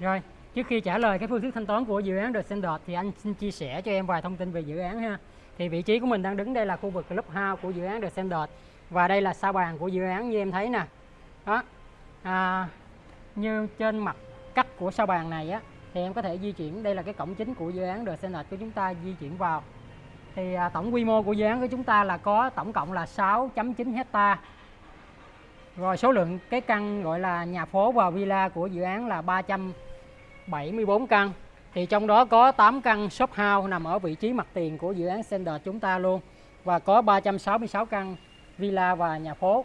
Rồi, trước khi trả lời cái phương thức thanh toán của dự án The Standard thì anh xin chia sẻ cho em vài thông tin về dự án ha. Thì vị trí của mình đang đứng đây là khu vực clubhouse của dự án The Standard và đây là sa bàn của dự án như em thấy nè. Đó. À, như trên mặt cắt của sa bàn này á thì em có thể di chuyển đây là cái cổng chính của dự án The Standard của chúng ta di chuyển vào. Thì à, tổng quy mô của dự án của chúng ta là có tổng cộng là 6.9 hecta rồi số lượng cái căn gọi là nhà phố và villa của dự án là 374 căn. Thì trong đó có 8 căn shop house nằm ở vị trí mặt tiền của dự án Center chúng ta luôn. Và có 366 căn villa và nhà phố.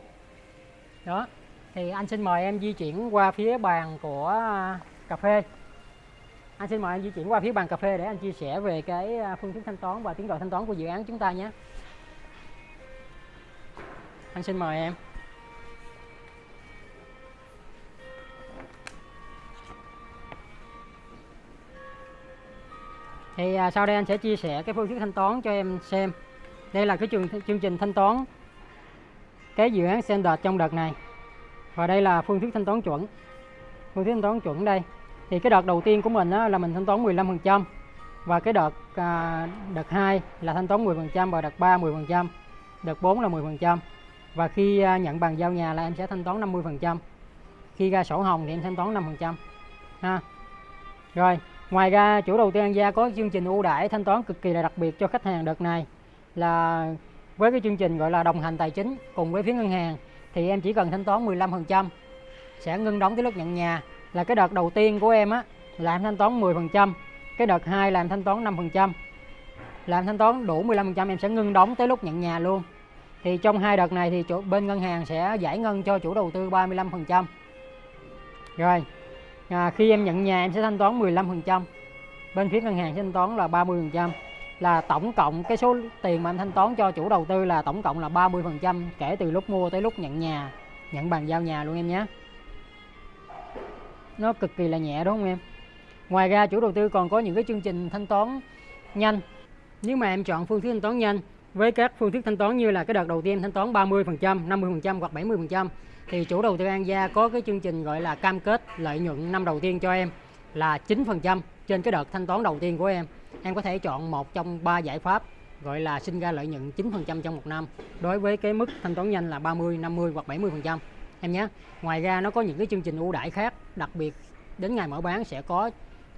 Đó. Thì anh xin mời em di chuyển qua phía bàn của à, cà phê. Anh xin mời em di chuyển qua phía bàn cà phê để anh chia sẻ về cái à, phương thức thanh toán và tiến độ thanh toán của dự án chúng ta nhé. Anh xin mời em. Thì à, sau đây anh sẽ chia sẻ cái phương thức thanh toán cho em xem. Đây là cái chương, chương trình thanh toán cái dự án Standard trong đợt này. Và đây là phương thức thanh toán chuẩn. Phương thức thanh toán chuẩn đây. Thì cái đợt đầu tiên của mình đó là mình thanh toán 15% và cái đợt à, đợt 2 là thanh toán 10% và đợt 3 10% đợt 4 là 10% và khi à, nhận bàn giao nhà là em sẽ thanh toán 50% khi ra sổ hồng thì em thanh toán 5% ha. Rồi. Ngoài ra, chủ đầu tư An Gia có chương trình ưu đãi thanh toán cực kỳ là đặc biệt cho khách hàng đợt này là với cái chương trình gọi là đồng hành tài chính cùng với phía ngân hàng, thì em chỉ cần thanh toán 15% sẽ ngưng đóng tới lúc nhận nhà là cái đợt đầu tiên của em á, là em thanh toán 10% cái đợt 2 là em thanh toán 5% làm thanh toán đủ 15% em sẽ ngưng đóng tới lúc nhận nhà luôn. Thì trong hai đợt này thì chỗ bên ngân hàng sẽ giải ngân cho chủ đầu tư 35% rồi à, khi em nhận nhà em sẽ thanh toán 15% bên phía ngân hàng sẽ thanh toán là 30% là tổng cộng cái số tiền mà anh thanh toán cho chủ đầu tư là tổng cộng là 30% kể từ lúc mua tới lúc nhận nhà nhận bàn giao nhà luôn em nhé. Nó cực kỳ là nhẹ đúng không em? Ngoài ra chủ đầu tư còn có những cái chương trình thanh toán nhanh. Nếu mà em chọn phương thức thanh toán nhanh với các phương thức thanh toán như là cái đợt đầu tiên thanh toán 30%, 50% hoặc 70% thì chủ đầu tư An Gia có cái chương trình gọi là cam kết lợi nhuận năm đầu tiên cho em là 9% trên cái đợt thanh toán đầu tiên của em. Em có thể chọn một trong ba giải pháp gọi là sinh ra lợi nhuận 9% trong một năm đối với cái mức thanh toán nhanh là 30, 50 hoặc 70% em nhé. Ngoài ra nó có những cái chương trình ưu đãi khác đặc biệt đến ngày mở bán sẽ có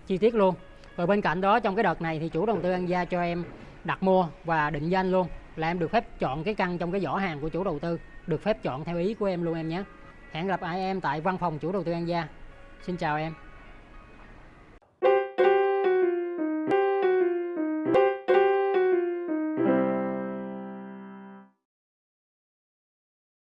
chi tiết luôn. Rồi bên cạnh đó trong cái đợt này thì chủ đầu tư An Gia cho em đặt mua và định danh luôn, là em được phép chọn cái căn trong cái giỏ hàng của chủ đầu tư, được phép chọn theo ý của em luôn em nhé. Hẹn gặp lại em tại văn phòng chủ đầu tư An Gia. Xin chào em.